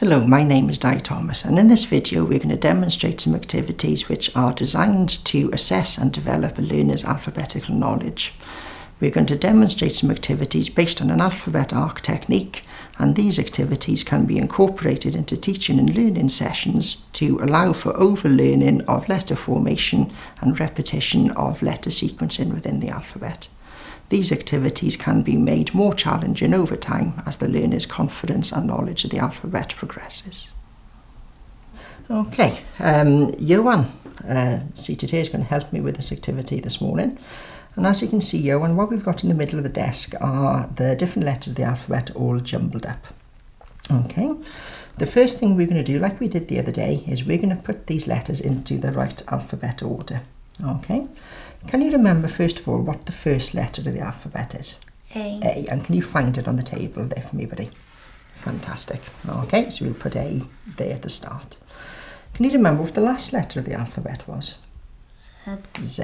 Hello, my name is Di Thomas and in this video we're going to demonstrate some activities which are designed to assess and develop a learner's alphabetical knowledge. We're going to demonstrate some activities based on an alphabet arc technique and these activities can be incorporated into teaching and learning sessions to allow for overlearning of letter formation and repetition of letter sequencing within the alphabet. These activities can be made more challenging over time as the learner's confidence and knowledge of the alphabet progresses. Okay, um, Johan, uh, seated here, is going to help me with this activity this morning. And as you can see, Johan, what we've got in the middle of the desk are the different letters of the alphabet all jumbled up. Okay, the first thing we're going to do, like we did the other day, is we're going to put these letters into the right alphabet order. Okay, can you remember first of all what the first letter of the alphabet is? A. A, and can you find it on the table there for me, buddy? Fantastic. Okay, so we'll put A there at the start. Can you remember what the last letter of the alphabet was? Z. Z.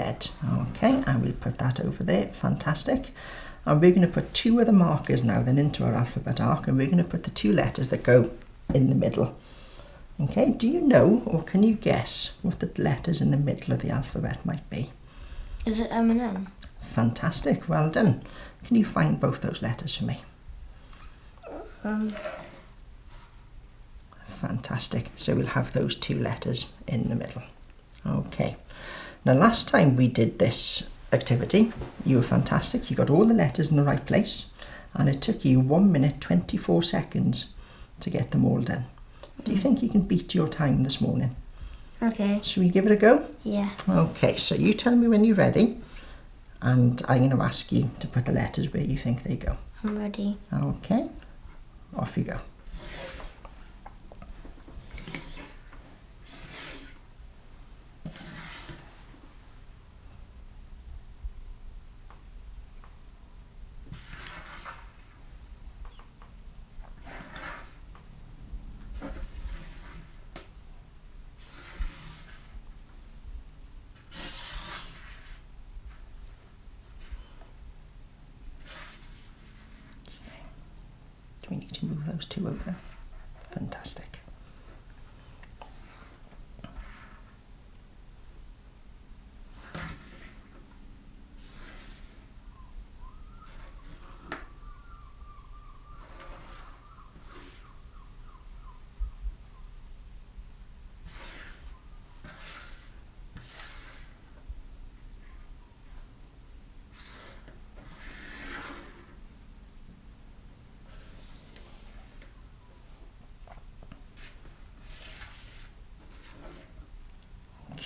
Okay, and we'll put that over there. Fantastic. And we're going to put two other markers now then into our alphabet arc, and we're going to put the two letters that go in the middle. Okay, do you know or can you guess what the letters in the middle of the alphabet might be? Is it M and N? Fantastic, well done. Can you find both those letters for me? Um, Fantastic. So we'll have those two letters in the middle. Okay. Now last time we did this activity, you were fantastic. You got all the letters in the right place and it took you 1 minute 24 seconds to get them all done. Do you think you can beat your time this morning? Okay. Should we give it a go? Yeah. Okay, so you tell me when you're ready and I'm going to ask you to put the letters where you think they go. I'm ready. Okay, off you go. Do we need to move those two over? there. Fantastic.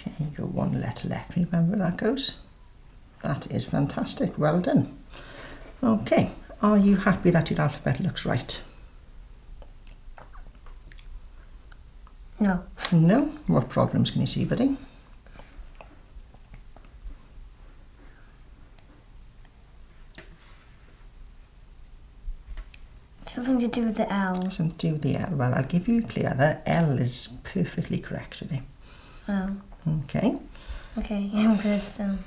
Okay, you've got one letter left. Remember where that goes? That is fantastic. Well done. Okay, are you happy that your alphabet looks right? No. No? What problems can you see, buddy? Something to do with the L. Something to do with the L. Well, I'll give you a clue. The L is perfectly correct today. Oh. Okay. Okay. I'm good. so...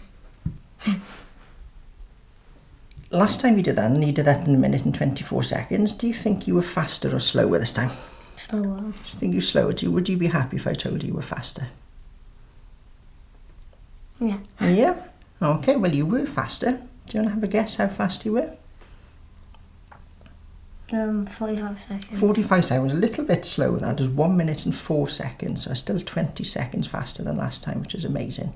Last time you did that, and you did that in a minute and 24 seconds, do you think you were faster or slower this time? slower. Do you think you you, would you be happy if I told you you were faster? Yeah. Yeah. Okay, well, you were faster. Do you want to have a guess how fast you were? Um, 45 seconds. 45 seconds, a little bit slower. That is 1 minute and 4 seconds, so still 20 seconds faster than last time, which is amazing.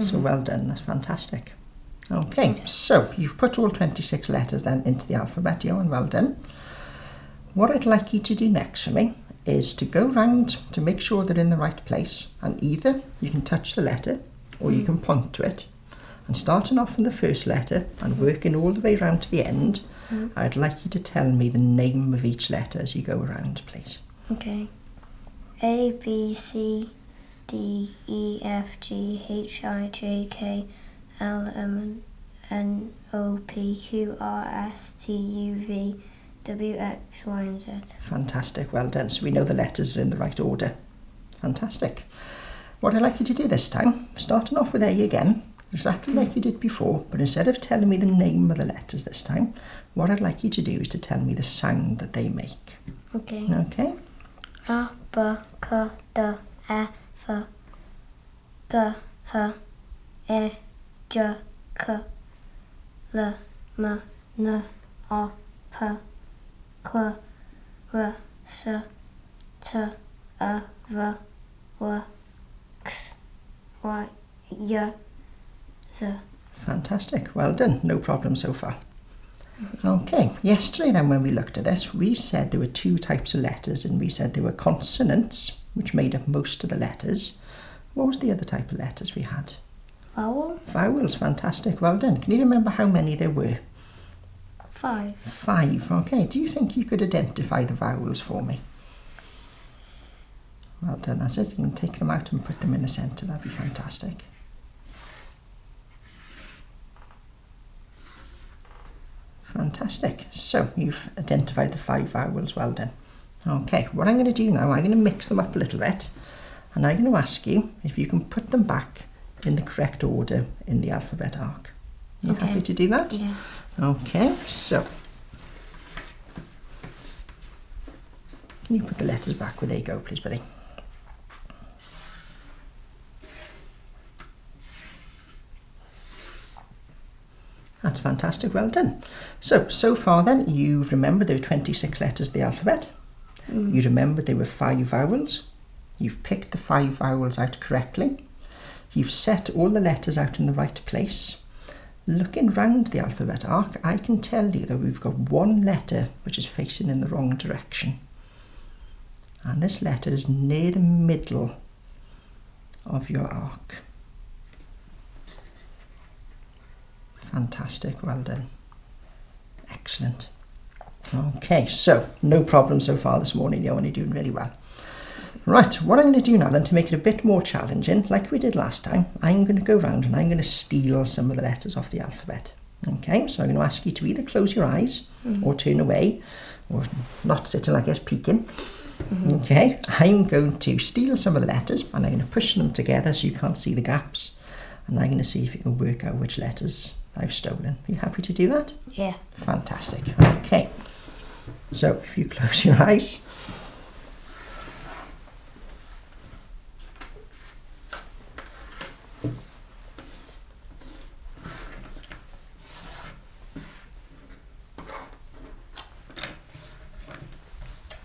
So well done, that's fantastic. Okay, so you've put all 26 letters then into the alphabet, Johan, well done. What I'd like you to do next for me is to go round to make sure they're in the right place, and either you can touch the letter or you can point to it. And starting off from the first letter and working all the way round to the end, Mm-hmm. I'd like you to tell me the name of each letter as you go around, please. Okay. A, B, C, D, E, F, G, H, I, J, K, L, M, N, O, P, Q, R, S, T, U, V, W, X, Y, and Z. Fantastic, well done. So we know the letters are in the right order. Fantastic. What I'd like you to do this time, starting off with A again, exactly like you did before, but instead of telling me the name of the letters this time, what I'd like you to do is to tell me the sound that they make. Okay. Okay? A, B, C, D, E, F, G, H, I, J, K, L, M, N, O, P, Q, R, S, T, U, V, W, X, Y, Y, Z. Fantastic. Well done. No problem so far. Okay. Yesterday then when we looked at this, we said there were two types of letters and we said there were consonants, which made up most of the letters. What was the other type of letters we had? Vowel Vowels. Fantastic. Well done. Can you remember how many there were? 5. Five. Okay. Do you think you could identify the vowels for me? Well done. That's it. You can take them out and put them in the centre. That'd be fantastic. Fantastic. So you've identified the five vowels. Well done. Okay. What I'm going to do now, I'm going to mix them up a little bit, and I'm going to ask you if you can put them back in the correct order in the alphabet arc. You Okay. happy to do that? Yeah. Okay, so can you put the letters back where they go, please, buddy? That's fantastic, well done. So, so far then, you've remembered there were 26 letters of the alphabet. Mm. You remembered there were five vowels. You've picked the five vowels out correctly. You've set all the letters out in the right place. Looking round the alphabet arc, I can tell you that we've got one letter which is facing in the wrong direction. And this letter is near the middle of your arc. Fantastic, well done. Excellent. Okay, so no problem so far this morning, you're only doing really well. Right, what I'm going to do now then to make it a bit more challenging, like we did last time, I'm going to go round and I'm going to steal some of the letters off the alphabet. Okay, so I'm going to ask you to either close your eyes mm-hmm. or turn away or not sitting like this peeking. Mm-hmm. Okay, I'm going to steal some of the letters and I'm going to push them together so you can't see the gaps and I'm going to see if you can work out which letters I've stolen. Are you happy to do that? Yeah. Fantastic. Okay. So if you close your eyes.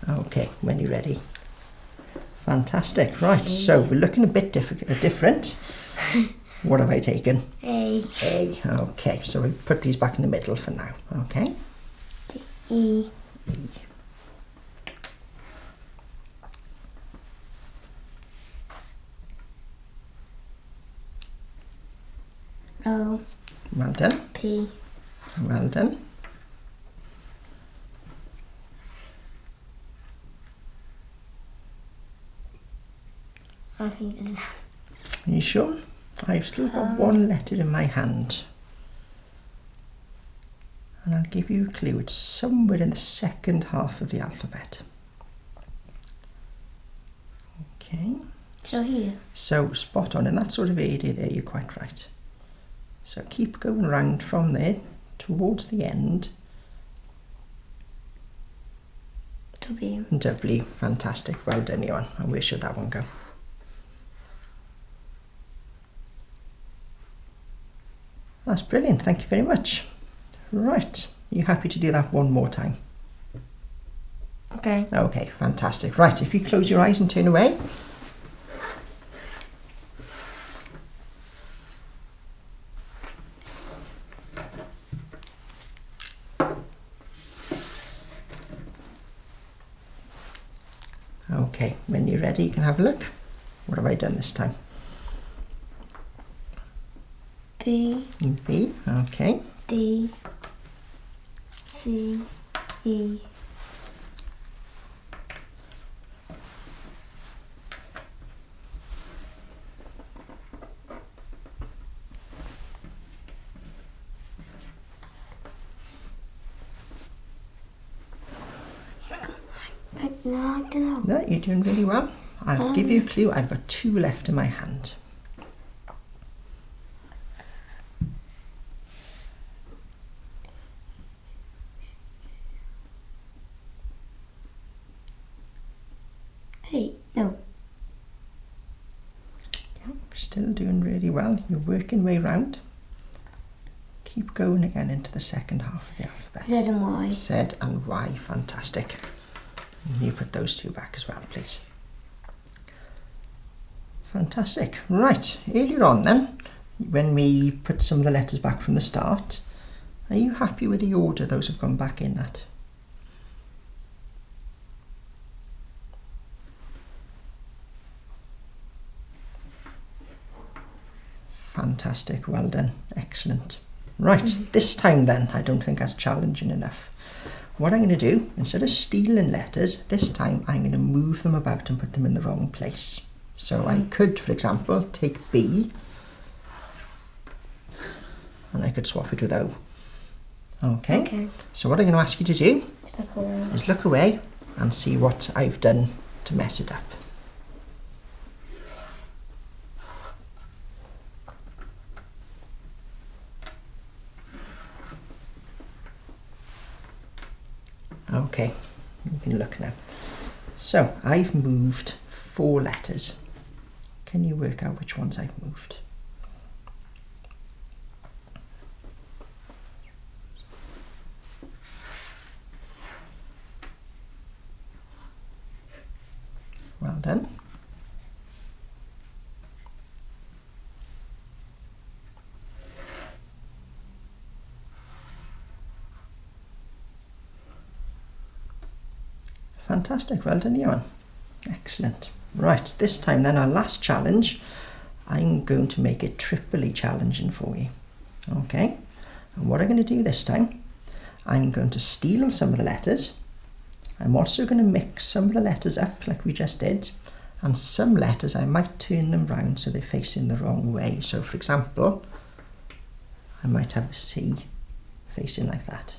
Okay, when you're ready. Fantastic. Right, so we're looking a bit diff- different. What have I taken? A. Okay, so we put these back in the middle for now. Okay. E, O, Well done. P, Well done. I think it's Are you sure? I've still got one letter in my hand. And I'll give you a clue. It's somewhere in the second half of the alphabet. Okay. so here. So spot on in that sort of area there, you're quite right. So keep going round from there towards the end. W, W, fantastic. Well done, Johan. And where should that one go? That's brilliant. Thank you very much. Right. You happy to do that one more time? okay. Okay, fantastic. Right, if you close your eyes and turn away. Okay, when you're ready, you can have a look. What have I done this time? B, B, okay. D, C, E, no, I don't know. No, you're doing really well. I'll give um. you a clue. I've got two left in my hand. Hey, no. Still doing really well. You're working way round. Keep going again into the second half of the alphabet. Z and Y. Z and Y, fantastic. And you put those two back as well, please. Fantastic. Right, earlier on then, when we put some of the letters back from the start, are you happy with the order those have gone back in at? Fantastic, well done, excellent. Right, mm-hmm. this time then, I don't think that's challenging enough. What I'm going to do, instead of stealing letters, this time I'm going to move them about and put them in the wrong place. So I mm-hmm. could, for example, take B and I could swap it with O. Okay. Okay. So what I'm going to ask you to do look is look away and see what I've done to mess it up. Okay, you can look now. So I've moved four letters. Can you work out which ones I've moved? Well done. Fantastic, well done, Johan. Excellent. Right, this time then, our last challenge, I'm going to make it triply challenging for you. Okay, and what I'm going to do this time, I'm going to steal some of the letters. I'm also going to mix some of the letters up like we just did, and some letters I might turn them round so they're facing the wrong way. So, for example, I might have the C facing like that.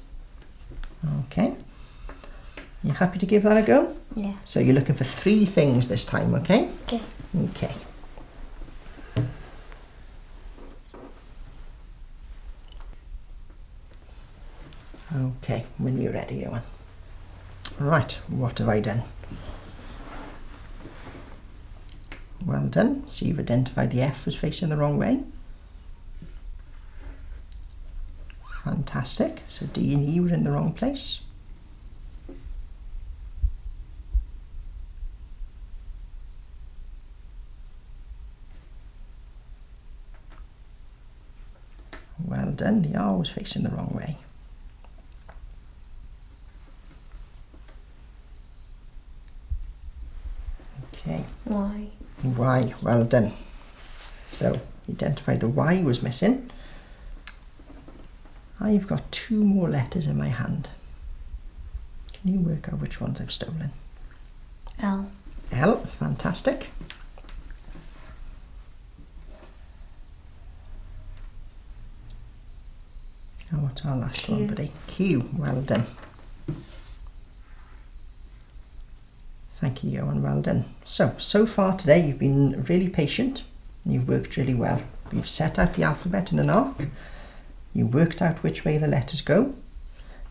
Okay. You happy to give that a go? Yeah. So you're looking for three things this time, okay? Okay. Okay. Okay, when you're ready, Johan. Right, what have I done? Well done. So you've identified the F was facing the wrong way. Fantastic. So D and E were in the wrong place. Well done. The R was facing the wrong way. Okay. Why? Why? well done. So, identify the Y was missing. I've got two more letters in my hand. Can you work out which ones I've stolen? L. L, fantastic. Our last one, Q. buddy? Q, well done. Thank you, Johan, well done. So, so far today you've been really patient and you've worked really well. You've set out the alphabet in an arc, you've worked out which way the letters go,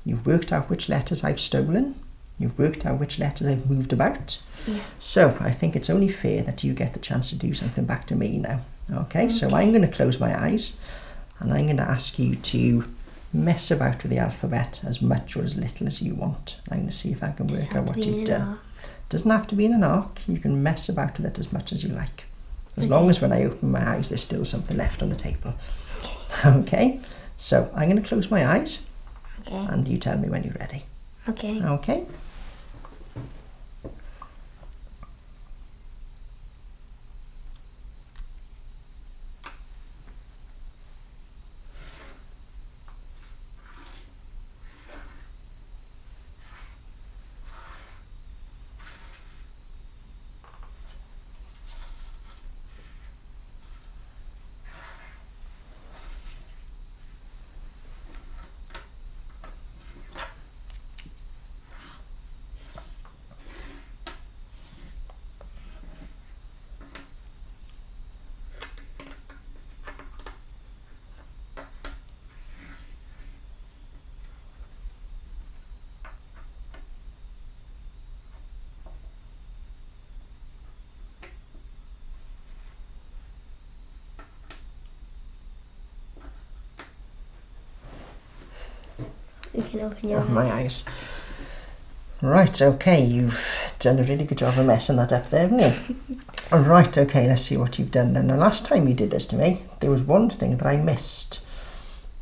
you've worked out which letters I've stolen, you've worked out which letters I've moved about. Yeah. So, I think it's only fair that you get the chance to do something back to me now. Okay, so I'm going to close my eyes and I'm going to ask you to mess about with the alphabet as much or as little as you want. I'm going to see if I can work out what you've done. Doesn't have to be in an arc. You can mess about with it as much as you like. As long as when I open my eyes, there's still something left on the table. Okay, so I'm going to close my eyes Okay. and you tell me when you're ready. Okay. Okay. You can open your oh, Open eyes. my eyes. Right, okay, you've done a really good job of messing that up there, haven't you? Right, okay, let's see what you've done then. The last time you did this to me, there was one thing that I missed.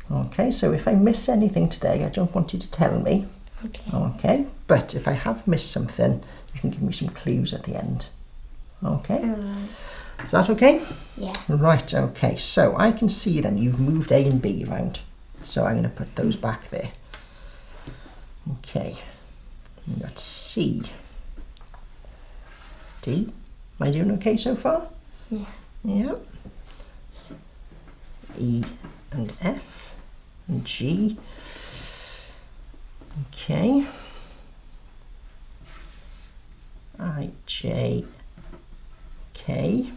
Okay, so if I miss anything today, I don't want you to tell me. Okay. Okay, but if I have missed something, you can give me some clues at the end. Okay, Alright. is that okay? Yeah. Right, okay, so I can see then you've moved A and B around. So I'm going to put those back there. Okay, got C. D. Am I doing okay so far? Yeah. Yeah. E and F and G. Okay. I, J, K.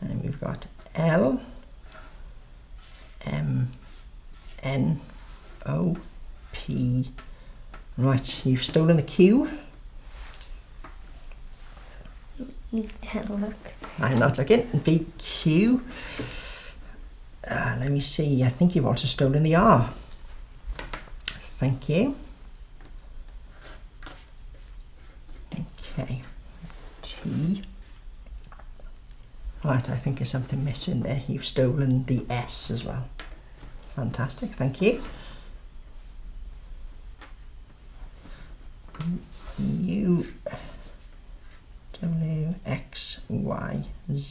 And we've got L, M, N, O, P. Right, you've stolen the Q. You can look. I'm not looking. V, Q. Uh, let me see. I think you've also stolen the R. Thank you. Okay. T. Right, I think there's something missing there. You've stolen the S as well. Fantastic, thank you. U W X Y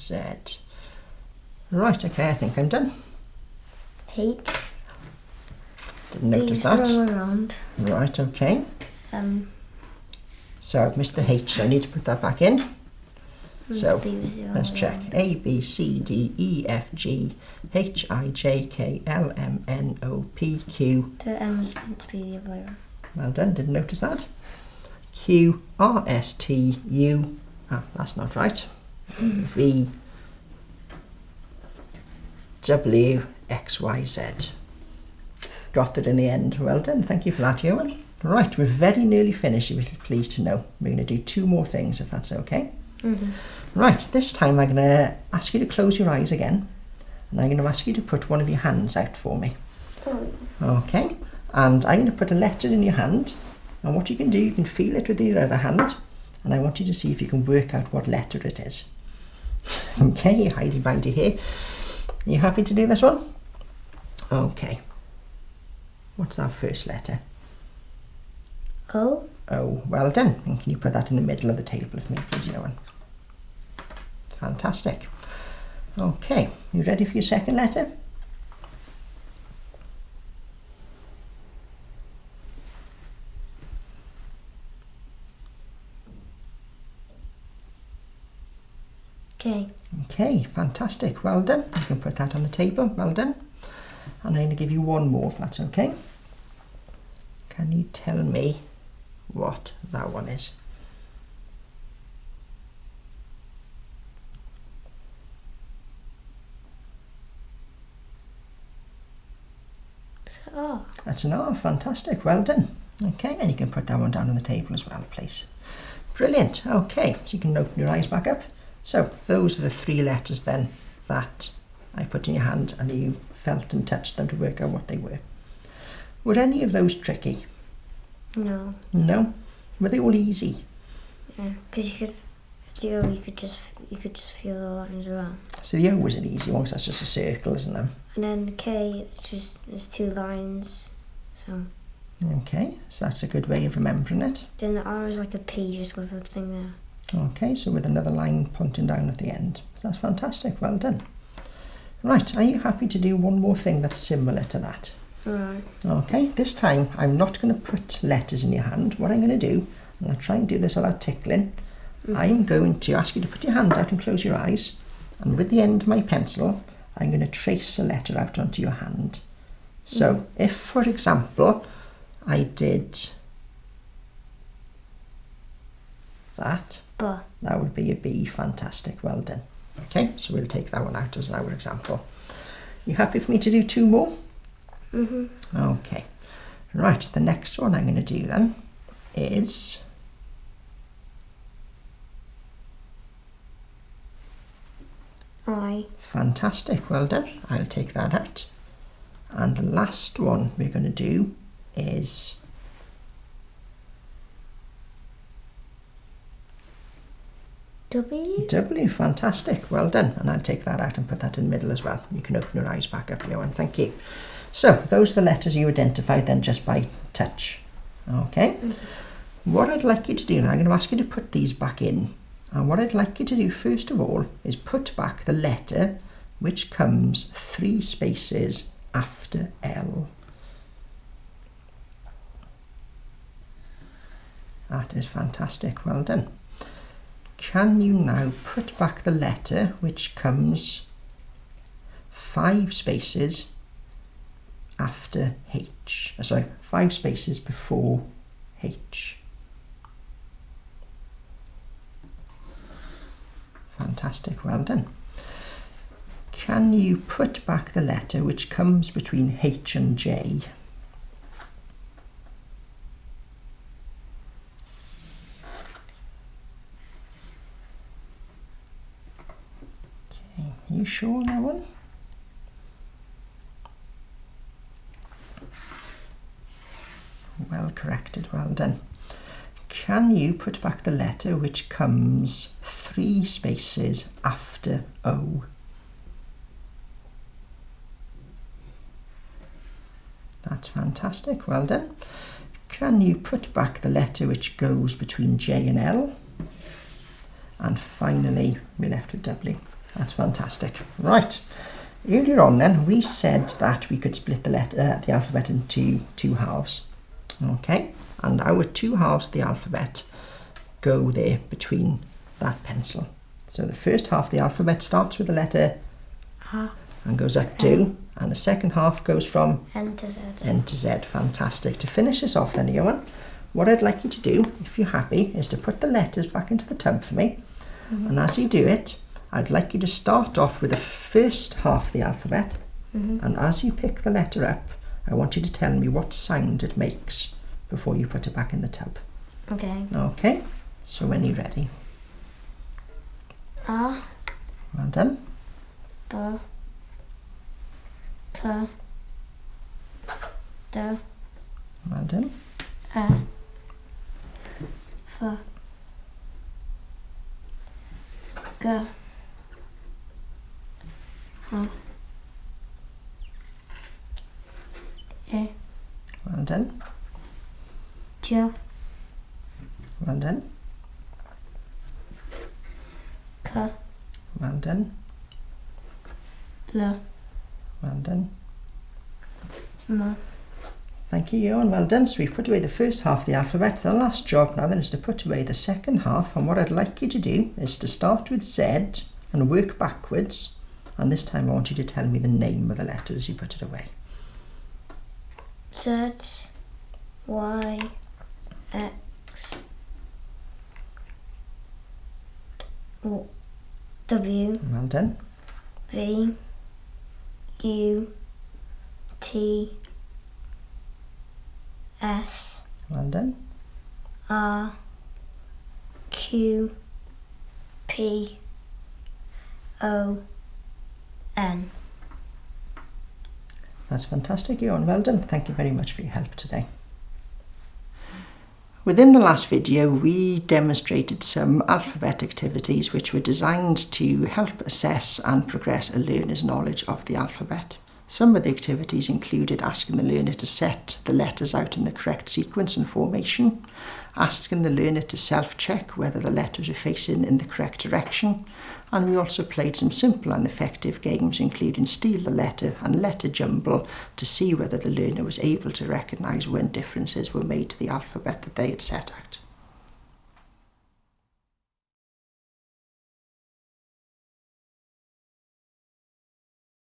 Z. Right, okay, I think I'm done. H. Didn't notice that. throw around. Right, okay. Um. So I've missed the H, so I need to put that back in. So, Let's check. A, B, C, D, E, F, G, H, I, J, K, L, M, N, O, P, Q. The M was meant to be the other way around. Well done, didn't notice that. Q, R, S, T, U. Ah, that's not right. V, W, X, Y, Z. Got that in the end. Well done. Thank you for that, Ewan. Right, we're very nearly finished, you'll be pleased to know. We're going to do two more things, if that's okay. Mm-hmm. Right, this time I'm going to ask you to close your eyes again. And I'm going to ask you to put one of your hands out for me. Oh. Okay, and I'm going to put a letter in your hand. And what you can do, you can feel it with your other hand. And I want you to see if you can work out what letter it is. Okay, hidey bandy here. Are you happy to do this one? Okay. What's our first letter? O. Oh, well done. And can you put that in the middle of the table for me, please, Owen? Fantastic. Okay, you ready for your second letter? Okay, fantastic. Well done. You can put that on the table. Well done. And I'm going to give you one more if that's okay. Can you tell me what that one is? R. That's an R. Fantastic. Well done. Okay, and you can put that one down on the table as well, please. Brilliant. Okay, so you can open your eyes back up. So those are the three letters then that I put in your hand and you felt and touched them to work out what they were. Were any of those tricky? No. No? Were they all easy? Yeah. Because you could. The O. You could just. You could just feel the lines around. So the O was an easy one 'cause that's just a circle, isn't it? And then the K. It's just. There's two lines. So. Okay, so that's a good way of remembering it. Then the R is like a P just with a thing there. Okay, so with another line pointing down at the end. That's fantastic, well done. Right, are you happy to do one more thing that's similar to that? Right. Okay, this time I'm not going to put letters in your hand. What I'm going to do, I'm going to try and do this without tickling. Mm. I'm going to ask you to put your hand out and close your eyes. And with the end of my pencil, I'm going to trace a letter out onto your hand. So mm. if, for example, I did that, But. that would be a B. Fantastic, well done. Okay, so we'll take that one out as an our example. You happy for me to do two more? Mhm. Okay. Right, the next one I'm going to do then is I. fantastic. Well done. I'll take that out. And the last one we're going to do is W. W. Fantastic. Well done. And I'll take that out and put that in the middle as well. You can open your eyes back up, Johan. Thank you. So those are the letters you identified then just by touch. Okay. Mm-hmm. What I'd like you to do now, I'm going to ask you to put these back in. And what I'd like you to do first of all is put back the letter which comes three spaces after L. That is fantastic. Well done. Can you now put back the letter which comes five spaces after H? Uh, Sorry, five spaces before H. Fantastic, well done. Can you put back the letter which comes between H and J? Sure on that one? Well corrected, well done. Can you put back the letter which comes three spaces after O? That's fantastic, well done. Can you put back the letter which goes between J and L? And finally, we're left with W. That's fantastic. Right, earlier on then, we said that we could split the, letter, uh, the alphabet into two halves. Okay, and our two halves of the alphabet go there between that pencil. So the first half of the alphabet starts with the letter A. and goes up to, and the second half goes from N to Z. N to Z. Fantastic. To finish this off then, Johan, what I'd like you to do, if you're happy, is to put the letters back into the tub for me. And as you do it, I'd like you to start off with the first half of the alphabet. Mm-hmm. And as you pick the letter up, I want you to tell me what sound it makes before you put it back in the tub. Okay. Okay? So when you're ready. A. Well done. B. P. D. Well done. E. F. G. H. I. Well done. J. Well done. K. Well done. L. Well done. M. Thank you, Johan. Well done. So we've put away the first half of the alphabet. The last job now then is to put away the second half. And what I'd like you to do is to start with Z and work backwards. And this time I want you to tell me the name of the letter as you put it away. Z. Y. X. W. Well done. V U T S Well done. R Q P O N. That's fantastic, Ewan. Well done. Thank you very much for your help today. Within the last video, we demonstrated some alphabet activities which were designed to help assess and progress a learner's knowledge of the alphabet. Some of the activities included asking the learner to set the letters out in the correct sequence and formation, asking the learner to self-check whether the letters are facing in the correct direction, and we also played some simple and effective games including steal the letter and letter jumble to see whether the learner was able to recognise when differences were made to the alphabet that they had set out.